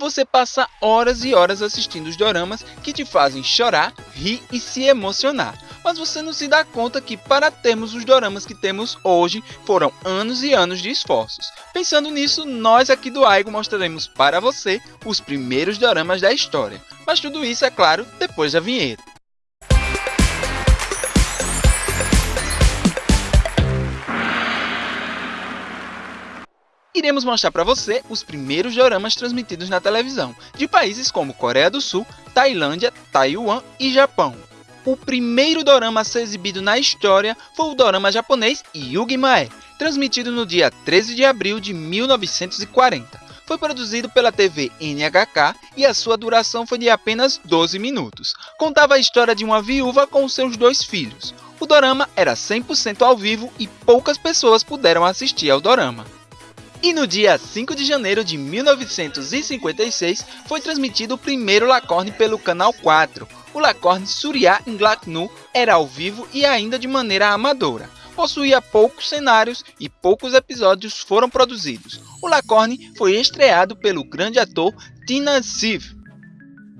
você passa horas e horas assistindo os doramas que te fazem chorar, rir e se emocionar. Mas você não se dá conta que para termos os doramas que temos hoje foram anos e anos de esforços. Pensando nisso, nós aqui do Aigo mostraremos para você os primeiros doramas da história. Mas tudo isso, é claro, depois da vinheta. Iremos mostrar para você os primeiros doramas transmitidos na televisão, de países como Coreia do Sul, Tailândia, Taiwan e Japão. O primeiro dorama a ser exibido na história foi o dorama japonês Yugi Mae, transmitido no dia 13 de abril de 1940. Foi produzido pela TV NHK e a sua duração foi de apenas 12 minutos. Contava a história de uma viúva com seus dois filhos. O dorama era 100% ao vivo e poucas pessoas puderam assistir ao dorama. E no dia 5 de janeiro de 1956 foi transmitido o primeiro Lacorne pelo Canal 4. O Lacorne Surya Inglaknu era ao vivo e ainda de maneira amadora. Possuía poucos cenários e poucos episódios foram produzidos. O Lacorne foi estreado pelo grande ator Tina Siv.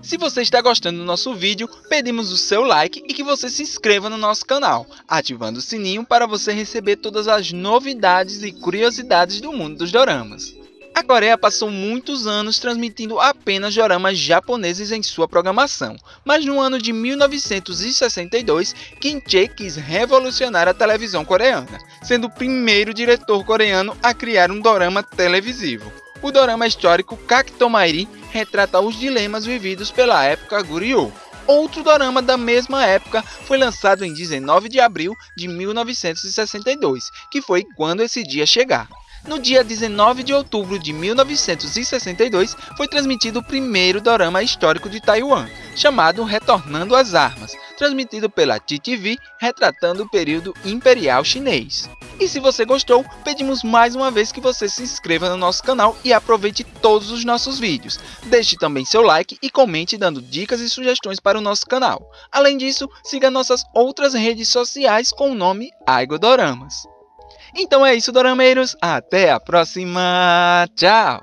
Se você está gostando do nosso vídeo, pedimos o seu like e que você se inscreva no nosso canal, ativando o sininho para você receber todas as novidades e curiosidades do mundo dos doramas. A Coreia passou muitos anos transmitindo apenas doramas japoneses em sua programação, mas no ano de 1962, Kim Chae quis revolucionar a televisão coreana, sendo o primeiro diretor coreano a criar um dorama televisivo. O dorama histórico Kaktomairi retrata os dilemas vividos pela época Goryeo. Outro dorama da mesma época foi lançado em 19 de abril de 1962, que foi quando esse dia chegar. No dia 19 de outubro de 1962, foi transmitido o primeiro dorama histórico de Taiwan, chamado Retornando às Armas, transmitido pela TTV, retratando o período imperial chinês. E se você gostou, pedimos mais uma vez que você se inscreva no nosso canal e aproveite todos os nossos vídeos. Deixe também seu like e comente dando dicas e sugestões para o nosso canal. Além disso, siga nossas outras redes sociais com o nome Aigodoramas. Então é isso, dorameiros. Até a próxima. Tchau!